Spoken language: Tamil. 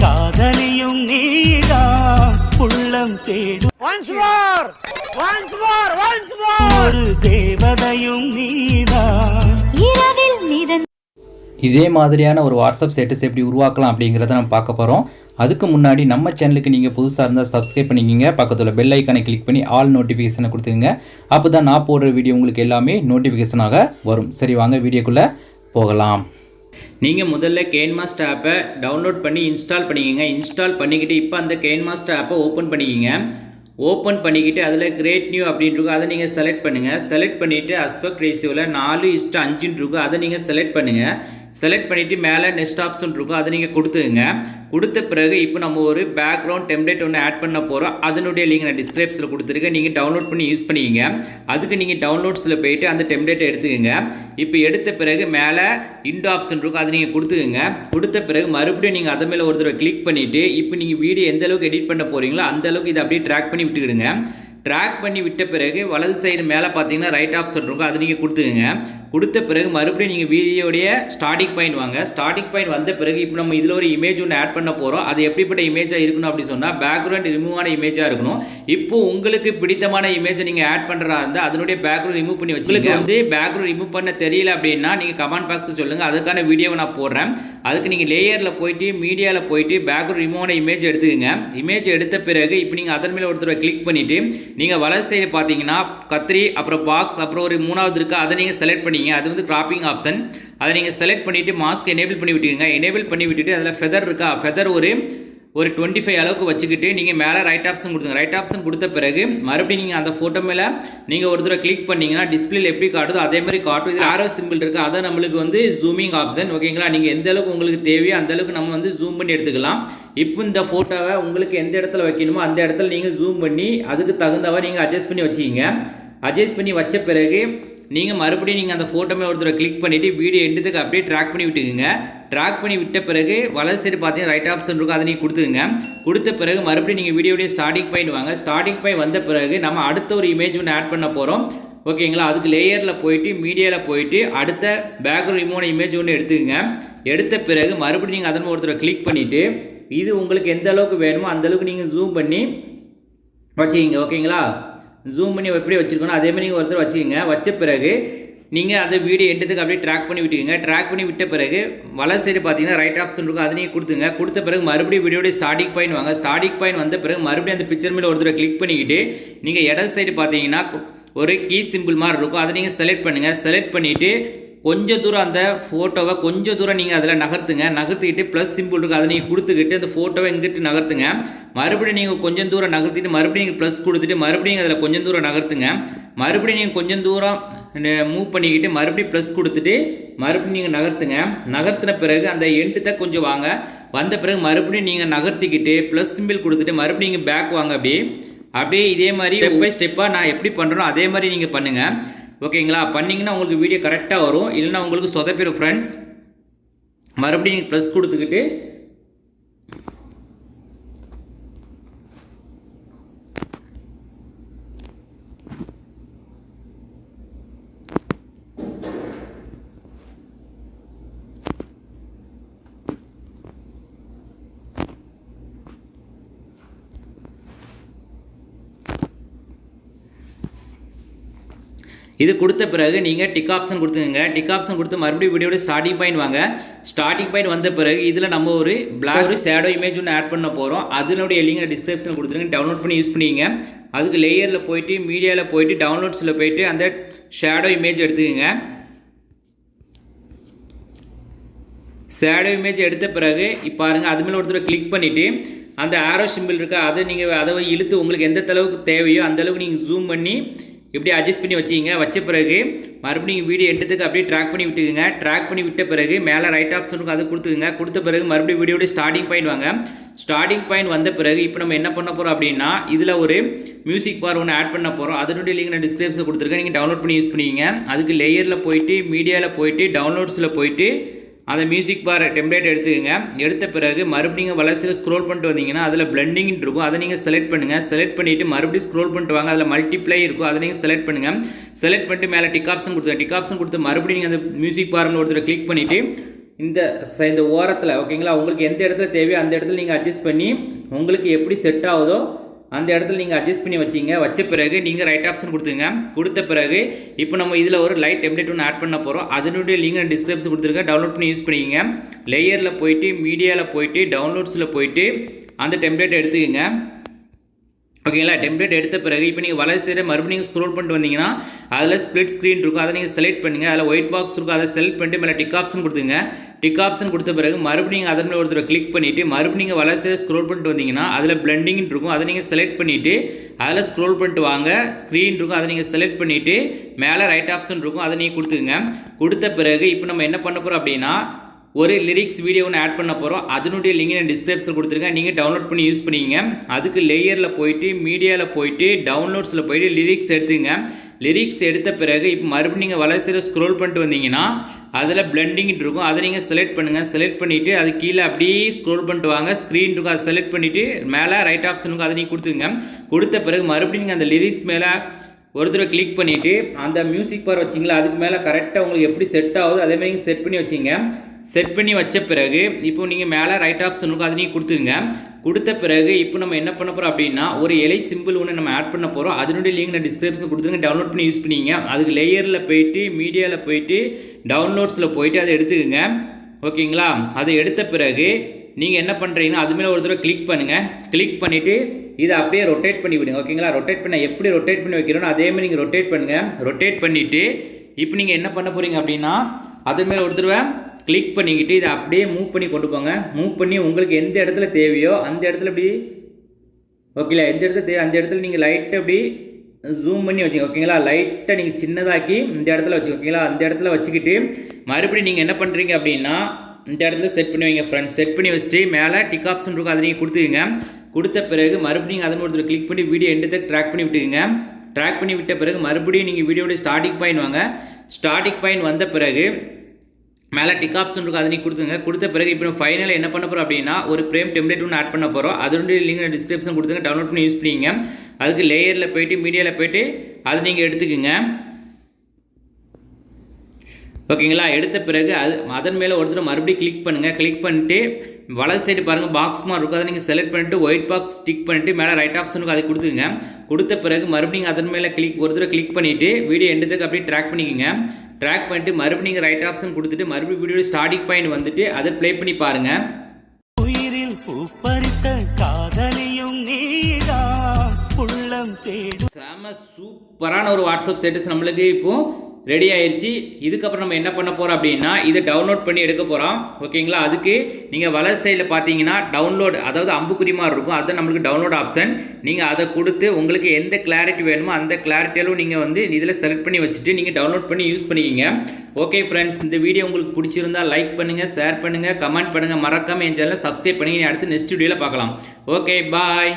காதலியும் நீதான் உள்ளம் தேடும் Once more! Once more! Once more! ஒரு தேவதையும் நீதான் இரவில் நீதன் இதே மாதிரியான ஒரு வாட்ஸ்அப் ஸ்டேட்டஸ் எப்படி உருவாக்கலாம் அப்படிங்கிறத நம்ம பார்க்க போகிறோம் அதுக்கு முன்னாடி நம்ம சேனலுக்கு நீங்கள் புதுசாக இருந்தால் சப்ஸ்கிரைப் பண்ணிக்கிங்க பக்கத்தில் பெல் ஐக்கானை கிளிக் பண்ணி ஆல் நோட்டிஃபிகேஷனை கொடுத்துங்க அப்போ தான் நான் போடுற வீடியோ உங்களுக்கு எல்லாமே நோட்டிஃபிகேஷனாக வரும் சரி வாங்க வீடியோக்குள்ளே போகலாம் நீங்கள் முதல்ல கேன்மாஸ்ட் ஆப்பை டவுன்லோட் பண்ணி இன்ஸ்டால் பண்ணிக்கோங்க. இன்ஸ்டால் பண்ணிக்கிட்டு இப்போ அந்த கேன்மாஸ்ட் ஆப்பை ஓப்பன் பண்ணிக்கிங்க. ஓப்பன் பண்ணிக்கிட்டு அதில் கிரேட் நியூ அப்படின்னு அதை நீங்கள் செலக்ட் பண்ணுங்கள் செலக்ட் பண்ணிவிட்டு அஸ்பெக்ட் ரேஷியோவில் நாலு இஸ்ட்டு அஞ்சுன்னு இருக்கும் அதை நீங்கள் செலக்ட் பண்ணுங்கள் செலக்ட் பண்ணிவிட்டு மேலே நெக்ஸ்ட் ஆப்ஷன் இருக்கும். அதை நீங்கள் கொடுத்துங்க கொடுத்த பிறகு இப்போ நம்ம ஒரு பேக்ரவுண்ட் டெம்ப்ளேட் ஒன்று ஆட் பண்ண போகிறோம் அதனுடைய லிங்க் நான் டிஸ்கிரிப்ஷனில் கொடுத்துருக்கேன். நீங்கள் டவுன்லோட் பண்ணி யூஸ் பண்ணிக்கிங்க. அதுக்கு நீங்கள் டவுன்லோட்ஸில் போயிட்டு அந்த டெம்ப்ளேட்டை எடுத்துக்கோங்க. இப்போ எடுத்த பிறகு மேலே இண்ட் ஆப்ஷன் இருக்கும். அதை நீங்கள் கொடுத்துக்கோங்க. கொடுத்த பிறகு மறுபடியும் நீங்கள் அதை மேலே ஒரு தடவை கிளிக் பண்ணிவிட்டு இப்போ நீங்கள் வீடியோ எந்த அளவுக்கு எடிட் பண்ண போகிறீங்களோ அந்த அளவுக்கு இதை அப்படியே ட்ராக் பண்ணி விட்டுக்கிடுங்க. ட்ராக் பண்ணி விட்ட பிறகு வலது சைடு மேலே பார்த்தீங்கன்னா ரைட் ஆப்ஷன் இருக்கும். அதை நீங்கள் கொடுத்துக்குங்க. கொடுத்த பிறகு மறுபடியும் நீங்கள் வீடியோடைய ஸ்டார்டிங் பாயிண்ட் வாங்க. ஸ்டார்டிங் பாயிண்ட் வந்த பிறகு இப்போ நம்ம இதில் ஒரு இமேஜ் ஒன்று ஆட் பண்ண போகிறோம் அது எப்படிப்பட்ட இமேஜாக இருக்கணும் அப்படி சொன்னால் பேக்ரவுண்ட் ரிமூவ் ஆன இமேஜாக இருக்கணும். இப்போ உங்களுக்கு பிடித்தமான இமேஜை நீங்கள் ஆட் பண்ணுறா இருந்தால் அதனுடைய பேக்ரவுண்ட் ரிமூவ் பண்ணி வச்சுருக்கு வந்து பேக்ரவுண்ட் ரிமூவ் பண்ண தெரியல அப்படின்னா நீங்கள் கமெண்ட் பாக்ஸில் சொல்லுங்கள் அதுக்கான வீடியோவை நான் போடுறேன். அதுக்கு நீங்கள் லேயரில் போயிட்டு மீடியாவில் போயிட்டு பேக்ரவுண்ட் ரிமூவ் ஆன இமேஜ் எடுத்துக்கங்க. இமேஜ் எடுத்த பிறகு இப்போ நீங்கள் அதன் மேலே ஒருத்தர் கிளிக் பண்ணிவிட்டு நீங்கள் வலது சைடு பார்த்தீங்கன்னா கத்திரி அப்புறம் பாக்ஸ் அப்புறம் ஒரு மூணாவது இருக்குது அதை நீங்கள் செலக்ட் பண்ணீங்க அது வந்து கிராப்பிங் ஆப்ஷன் அதை நீங்கள் செலக்ட் பண்ணிவிட்டு மாஸ்க் எனேபிள் பண்ணி விட்டுருங்க எனேபிள் பண்ணி விட்டுட்டு அதில் ஃபெதர் இருக்கா? ஃபெதர் ஒரு ஒரு டுவெண்ட்டி ஃபைவ் அளவுக்கு வச்சுக்கிட்டு நீங்கள் மேலே ரைட் ஆப்ஷன் கொடுத்துங்க ரைட் ஆப்ஷன் கொடுத்த பிறகு மறுபடியும் நீங்கள் அந்த ஃபோட்டோ மேலே நீங்கள் ஒரு தடவை கிளிக் பண்ணிங்கன்னா டிஸ்பிளேல எப்படி காட்டுதோ அதே மாதிரி காட்டும். இதில் ஆரோ சிம்பிள் இருக்குது அதை நம்மளுக்கு வந்து ஜூமிங் ஆப்ஷன் ஓகேங்களா நீங்கள் எந்த அளவுக்கு உங்களுக்கு தேவையோ அந்த அளவுக்கு நம்ம வந்து ஜூம் பண்ணி எடுத்துக்கலாம். இப்போ இந்த ஃபோட்டோவை உங்களுக்கு எந்த இடத்துல வைக்கணுமோ அந்த இடத்துல நீங்கள் ஜூம் பண்ணி அதுக்கு தகுந்தவரை நீங்கள் அட்ஜஸ்ட் பண்ணி வச்சுக்கிங்க. அட்ஜஸ்ட் பண்ணி வச்ச பிறகு நீங்கள் மறுபடியும் நீங்கள் அந்த ஃபோட்டோமே ஒருத்தரை கிளிக் பண்ணிவிட்டு வீடியோ எடுத்துக்கு அப்படியே ட்ராக் பண்ணி விட்டுக்குங்க. ட்ராக் பண்ணி விட்ட பிறகு வலது சைடு பார்த்தீங்கன்னா ரைட் ஆப்ஷன் இருக்கும். அதை நீங்கள் கொடுத்துங்க கொடுத்த பிறகு மறுபடியும் நீங்கள் வீடியோடைய ஸ்டார்டிங் பாயிண்ட் வாங்க. ஸ்டார்டிங் பாயிண்ட் வந்த பிறகு நம்ம அடுத்த ஒரு இமேஜ் ஒன்று ஆட் பண்ண போகிறோம் ஓகேங்களா அதுக்கு லேயரில் போயிட்டு மீடியாவில் போயிட்டு அடுத்த பேக்ரவுண்ட் ரிமூவ் இமேஜ் ஒன்று எடுத்துக்கோங்க. எடுத்த பிறகு மறுபடியும் நீங்கள் அதன் ஒருத்தரை கிளிக் பண்ணிவிட்டு இது உங்களுக்கு எந்த அளவுக்கு வேணுமோ அந்தளவுக்கு நீங்கள் ஜூம் பண்ணி வச்சுக்கிங்க. ஓகேங்களா ஜூம் பண்ணி எப்படி வச்சுருக்கணும் அதே மாதிரி நீங்கள் ஒருத்தர் வச்சுக்கோங்க. வச்ச பிறகு நீங்கள் அந்த வீடியோ எண்டத்துக்கு அப்படியே ட்ராக் பண்ணி விட்டுக்கோங்க. ட்ராக் பண்ணி விட்ட பிறகு வலை சைடு பார்த்தீங்கன்னா ரைட் ஆப்ஷன் இருக்கும். அதை நீங்கள் கொடுத்துங்க. கொடுத்த பிறகு மறுபடியும் வீடியோடைய ஸ்டார்டிங் பாயிண்ட் வாங்க. ஸ்டார்டிங் பாயிண்ட் வந்த பிறகு மறுபடியும் அந்த பிக்சர் மேலே ஒருத்தரை கிளிக் பண்ணிக்கிட்டு நீங்கள் இடது சைடு பார்த்தீங்கன்னா ஒரு கீ சிம்பிள் மாதிரி இருக்கும். அதை நீங்கள் செலக்ட் பண்ணுங்கள் செலக்ட் பண்ணிவிட்டு கொஞ்சம் தூரம் அந்த ஃபோட்டோவை கொஞ்சம் தூரம் நீங்கள் அதில் நகர்த்துங்க. நகர்த்திக்கிட்டு ப்ளஸ் சிம்பிள் இருக்குது அதை நீங்கள் கொடுத்துக்கிட்டு அந்த ஃபோட்டோவை இங்கிட்டு நகர்த்துங்க. மறுபடியும் நீங்கள் கொஞ்சம் தூரம் நகர்த்திட்டு மறுபடியும் நீங்கள் ப்ளஸ் கொடுத்துட்டு மறுபடியும் அதில் கொஞ்சம் தூரம் நகர்த்துங்க. மறுபடியும் நீங்கள் கொஞ்சம் தூரம் மூவ் பண்ணிக்கிட்டு மறுபடியும் ப்ளஸ் கொடுத்துட்டு மறுபடியும் நீங்கள் நகர்த்துங்க. நகர்த்தின பிறகு அந்த எண்டுத்தை கொஞ்சம் வாங்க. வந்த பிறகு மறுபடியும் நீங்கள் நகர்த்திக்கிட்டு ப்ளஸ் சிம்பிள் கொடுத்துட்டு மறுபடியும் நீங்கள் பேக் வாங்க அப்படியே. அப்படியே இதே மாதிரி ஸ்டெப் பை ஸ்டெப்பாக நான் எப்படி பண்ணுறேனோ அதே மாதிரி நீங்கள் பண்ணுங்கள் ஓகேங்களா? பண்ணிங்கன்னா உங்களுக்கு வீடியோ கரெக்டாக வரும். இல்லைன்னா உங்களுக்கு சொதப்பிடும் ஃப்ரெண்ட்ஸ் மறுபடியும் நீங்கள் ப்ளஸ் கொடுத்துக்கிட்டு இது கொடுத்த பிறகு நீங்கள் டிக் ஆப்ஷன் கொடுத்துங்க டிக் ஆப்ஷன் கொடுத்து மறுபடியும் வீடியோட ஸ்டார்டிங் பாயிண்ட் வாங்க. ஸ்டார்டிங் பாயிண்ட் வந்த பிறகு இதில் நம்ம ஒரு பிளாக் ஒரு ஷேடோ இமேஜ் ஒன்று ஆட் பண்ண போகிறோம் அதனுடைய லிங்க் டிஸ்கிரிப்ஷன் கொடுத்துருங்க. டவுன்லோட் பண்ணி யூஸ் பண்ணிங்க அதுக்கு லேயரில் போயிட்டு மீடியாவில் போயிட்டு டவுன்லோட்ஸில் போயிட்டு அந்த ஷேடோ இமேஜ் எடுத்துக்கோங்க. ஷேடோ இமேஜ் எடுத்த பிறகு இப்போ பாருங்கள் அது மேலே ஒருத்தர் கிளிக் பண்ணிவிட்டு அந்த ஆரோ சிம்பிள் இருக்கா அதை நீங்கள் அதை இழுத்து உங்களுக்கு எந்த அளவுக்கு தேவையோ அந்த அளவுக்கு நீங்கள் ஜூம் பண்ணி இப்படி அட்ஜஸ்ட் பண்ணி வச்சிங்க. வச்ச பிறகு மறுபடியும் வீடியோ எடுத்ததுக்கு அப்படியே ட்ராக் பண்ணி விட்டுக்குங்க. ட்ராக் பண்ணி விட்ட பிறகு மேலே ரைட் ஆப்ஷனுக்கு அது கொடுத்துக்குங்க. கொடுத்த பிறகு மறுபடியும் வீடியோட ஸ்டார்டிங் பாயிண்ட் வாங்க. ஸ்டார்டிங் பாயிண்ட் வந்த பிறகு இப்போ நம்ம என்ன பண்ண போகிறோம் அப்படின்னா இதில் ஒரு மியூசிக் பார் ஒன்று ஆட் பண்ண போகிறோம் அதனுடைய லிங்க் நான் டிஸ்கிரிப்ஷன் கொடுத்துருக்கேன். நீங்கள் டவுன்லோட் பண்ணி யூஸ் பண்ணிக்கிங்க. அதுக்கு லேயரில் போயிட்டு மீடியாவில் போயிட்டு டவுன்லோட்ஸில் போயிட்டு அந்த மியூசிக் பார் டெம்ப்ளேட் எடுத்துக்கோங்க. எடுத்த பிறகு மறுபடியும் வளர்ச்சியில் ஸ்க்ரோல் பண்ணிட்டு வந்தீங்கன்னா அதில் பிளண்டிங் இருக்கும். அதை நீங்கள் செலக்ட் பண்ணுங்கள் செலக்ட் பண்ணிவிட்டு மறுபடியும் ஸ்க்ரோல் பண்ணிட்டு வாங்க. அதில் மல்டிப்ளை இருக்கும். அதை நீங்கள் செலக்ட் பண்ணுங்கள் செலக்ட் பண்ணிட்டு மேலே டிக் ஆப்ஷன் கொடுத்துருங்க. டிக் ஆப்ஷன் கொடுத்து மறுபடியும் நீங்கள் அந்த மியூசிக் பார்னு ஒருத்தர் கிளிக் பண்ணிவிட்டு இந்த இந்த ஓரத்தில் ஓகேங்களா உங்களுக்கு எந்த இடத்துல தேவையோ அந்த இடத்துல நீங்கள் அட்ஜஸ்ட் பண்ணி உங்களுக்கு எப்படி செட் ஆகுதோ அந்த இடத்துல நீங்கள் அட்ஜஸ்ட் பண்ணி வச்சிங்க. வச்ச பிறகு நீங்கள் ரைட் ஆப்ஷன் கொடுத்துங்க கொடுத்த பிறகு இப்போ நம்ம இதில் ஒரு லைட் டெம்ப்ளேட் ஒன்று ஆட் பண்ண போகிறோம் அதனுடைய லிங்க் டிஸ்கிரிப்ஷன் கொடுத்துருங்க. டவுன்லோட் பண்ணி யூஸ் பண்ணிக்கங்க. லேயரில் போயிட்டு மீடியாவில் போயிட்டு டவுன்லோட்ஸில் போயிட்டு அந்த டெம்ப்ளேட் எடுத்துக்கங்க. ஓகேங்களா? டெம்ப்ளேட் எடுத்த பிறகு இப்போ நீங்கள் வலை சைடு மறுபடியும் நீங்கள் ஸ்க்ரோல் பண்ணிட்டு வந்தீங்கன்னா அதில் ஸ்ப்ளிட் ஸ்க்ரீன் இருக்கும். அதை நீங்கள் செலக்ட் பண்ணுங்கள் அதில் ஒயிட் பாக்ஸ் இருக்கும். அதை செலக்ட் பண்ணிட்டு மேலே டிக் ஆப்ஷன் கொடுத்துங்க. டிக் ஆப்ஷன் கொடுத்த பிறகு மறுபடியும் அதன் மேலே ஒருத்தர் கிளிக் பண்ணிவிட்டு மறுபடியும் நீங்கள் வலை சைடு ஸ்க்ரோல் பண்ணிட்டு வந்தீங்கன்னா அதில் பிளண்டிங் இருக்கும். அதை நீங்கள் செலக்ட் பண்ணிவிட்டு அதில் ஸ்க்ரோல் பண்ணிட்டு வாங்க. ஸ்க்ரீன் இருக்கும். அதை நீங்கள் செலக்ட் பண்ணிவிட்டு மேலே ரைட் ஆப்ஷன் இருக்கும். அதை நீங்கள் கொடுத்துங்க கொடுத்த பிறகு இப்போ நம்ம என்ன பண்ண போகிறோம் அப்படின்னா ஒரு லிரிக்ஸ் வீடியோ ஒன்று ஆட் பண்ண போகிறோம் அதனுடைய லிங்க் நான் டிஸ்கிரிப்ஷன் கொடுத்துருக்கேன். நீங்கள் டவுன்லோட் பண்ணி யூஸ் பண்ணிக்கங்க. அதுக்கு லேயரில் போயிட்டு மீடியாவில் போயிட்டு டவுன்லோட்ஸில் போயிட்டு லிரிக்ஸ் எடுத்துங்க. லிரிக்ஸ் எடுத்த பிறகு இப்போ மறுபடியும் நீங்கள் வளர்ச்சியில் ஸ்க்ரோல் பண்ணிட்டு வந்தீங்கன்னா அதில் பிளண்டிங் இருக்கும். அதை நீங்கள் செலக்ட் பண்ணுங்கள் செலக்ட் பண்ணிவிட்டு அது கீழே அப்படியே ஸ்க்ரோல் பண்ணிட்டு வாங்க. ஸ்க்ரீன் இருக்கும். அதை செலக்ட் பண்ணிவிட்டு மேலே ரைட் ஆப்ஷன் இருக்கும் அதை நீங்கள் கொடுத்துங்க கொடுத்த பிறகு மறுபடியும் நீங்கள் அந்த லிரிக்ஸ் மேலே ஒரு தடவை கிளிக் பண்ணிவிட்டு அந்த மியூசிக் பார் வச்சிங்களா அதுக்கு மேலே கரெக்டாக உங்களுக்கு எப்படி செட் ஆகுதோ அதேமாதிரி நீங்கள் செட் பண்ணி வச்சிங்க. செட் பண்ணி வச்ச பிறகு இப்போ நீங்கள் மேலே ரைட் ஆப்ஷன் இருக்கும் அதை நீங்கள் கொடுத்துங்க கொடுத்த பிறகு இப்போ நம்ம என்ன பண்ண போகிறோம் அப்படின்னா ஒரு இலை சிம்பிள் ஒன்று நம்ம ஆட் பண்ண போகிறோம் அதனுடைய லிங்க் நான் டிஸ்கிரிப்ஷன் கொடுத்துருங்க டவுன்லோட் பண்ணி யூஸ் பண்ணிங்க. அதுக்கு லேயரில் போயிட்டு மீடியாவில் போயிட்டு டவுன்லோட்ஸில் போயிட்டு அதை எடுத்துக்கோங்க. ஓகேங்களா? அதை எடுத்த பிறகு நீங்கள் என்ன பண்ணுறீங்கன்னா அது மேலே ஒரு தடவை கிளிக் பண்ணுங்கள் கிளிக் பண்ணிவிட்டு இதை அப்படியே ரொட்டேட் பண்ணி விடுங்க. ஓகேங்களா? ரொட்டேட் பண்ண எப்படி ரொட்டேட் பண்ணி வைக்கிறோன்னு அதே மாதிரி நீங்கள் ரொட்டேட் பண்ணுங்கள் ரொட்டேட் பண்ணிவிட்டு இப்போ நீங்கள் என்ன பண்ண போகிறீங்க அப்படின்னா அது மேலே ஒரு தடவை கிளிக் பண்ணிக்கிட்டு இதை அப்படியே மூவ் பண்ணி கொண்டு போங்க. மூவ் பண்ணி உங்களுக்கு எந்த இடத்துல தேவையோ அந்த இடத்துல இப்படி ஓகேங்களா எந்த இடத்துல தேவை அந்த இடத்துல நீங்கள் லைட்டை அப்படி ஜூம் பண்ணி வச்சுங்க ஓகேங்களா லைட்டை நீங்கள் சின்னதாக்கி இந்த இடத்துல வச்சுக்கோ ஓகேங்களா அந்த இடத்துல வச்சுக்கிட்டு மறுபடியும் நீங்கள் என்ன பண்ணுறீங்க அப்படின்னா இந்த இடத்துல செட் பண்ணி வைங்க ஃப்ரெண்ட்ஸ் செட் பண்ணி வச்சுட்டு மேலே டிக் ஆப்ஷன் இருக்கும் அதை நீங்கள் கொடுத்துக்கங்க. கொடுத்த பிறகு மறுபடியும் அதன் ஒருத்தர் கிளிக் பண்ணி வீடியோ எண்டு ட்ராக் பண்ணி விட்டுக்குங்க. ட்ராக் பண்ணி விட்ட பிறகு மறுபடியும் நீங்கள் வீடியோடைய ஸ்டார்டிங் பாயிண்ட் வாங்க. ஸ்டார்டிங் பாயிண்ட் வந்த பிறகு மேலே டிக் ஆப்ஷன் இருக்கும் அதை நீ கொடுத்துங்க கொடுத்த பிறகு இப்போ ஃபைனல் என்ன பண்ண போகிறோம் அப்படின்னா ஒரு பிரேம் டெம்ப்ளேட் ஒன்று ஆட் பண்ண போகிறோம் அதனுடைய லிங்க் டிஸ்கிரிப்ஷன் கொடுத்துங்க டவுன்லோட் பண்ணி யூஸ் பண்ணிங்க அதுக்கு லேயரில் போயிட்டு மீடியாவில் போயிட்டு அதை நீங்கள் எடுத்துக்கோங்க. ஓகேங்களா எடுத்த பிறகு அது அதன் மேலே ஒருத்தர் மறுபடியும் கிளிக் பண்ணுங்கள் கிளிக் பண்ணிட்டு வலது சைடு பாருங்கள் பாக்ஸ் மாதிரி இருக்கும் அதை நீங்கள் செலக்ட் பண்ணிட்டு ஒயிட் பாக்ஸ் டிக் பண்ணிட்டு மேலே ரைட் ஆப்ஷனுக்கு அதை கொடுத்துங்க கொடுத்த பிறகு மறுபடியும் அதன் மேலே கிளிக் ஒருத்தர் கிளிக் பண்ணிவிட்டு வீடியோ எண்டுத்துக்கு அப்படியே ட்ராக் பண்ணிக்கோங்க. ட்ராக் பண்ணிட்டு மறுபடியும் நீங்கள் ரைட் ஆப்ஷன் கொடுத்துட்டு மறுபடியும் வீடியோ ஸ்டார்டிங் பாயிண்ட் வந்துட்டு அதை ப்ளே பண்ணி பாருங்கள் உயிரில் பூப்பறித்த காதலியும் நீதான். உள்ளம் தேடும். செம சூப்பரான ஒரு வாட்ஸ்அப் ஸ்டேட்டஸ் நம்மளுக்கு இப்போ. ரெடி ஆயிடுச்சு இதுக்கப்புறம் நம்ம என்ன பண்ண போகிறோம் அப்படின்னா இதை டவுன்லோட் பண்ணி எடுக்க போகிறோம் ஓகேங்களா? அதுக்கு நீங்கள் வலர் சைடில் பார்த்தீங்கன்னா டவுன்லோட் அதாவது அம்புக்குறி மாதிரி இருக்கும். அது நம்மளுக்கு டவுன்லோட் ஆப்ஷன் நீங்கள் அதை கொடுத்து உங்களுக்கு எந்த கிளாரிட்டி வேணுமோ அந்த கிளாரிட்டியிலும் நீங்கள் வந்து இதில் செலக்ட் பண்ணி வச்சுட்டு நீங்கள் டவுன்லோட் பண்ணி யூஸ் பண்ணிக்கிங்க. ஓகே ஃப்ரெண்ட்ஸ் இந்த வீடியோ உங்களுக்கு பிடிச்சிருந்தா லைக் பண்ணுங்கள் ஷேர் பண்ணுங்கள் கமெண்ட் பண்ணுங்கள் மறக்காமல் என் சேனலை சப்ஸ்கிரைப் பண்ணி அடுத்து நெக்ஸ்ட் வீடியோவில் பார்க்கலாம். Okay bye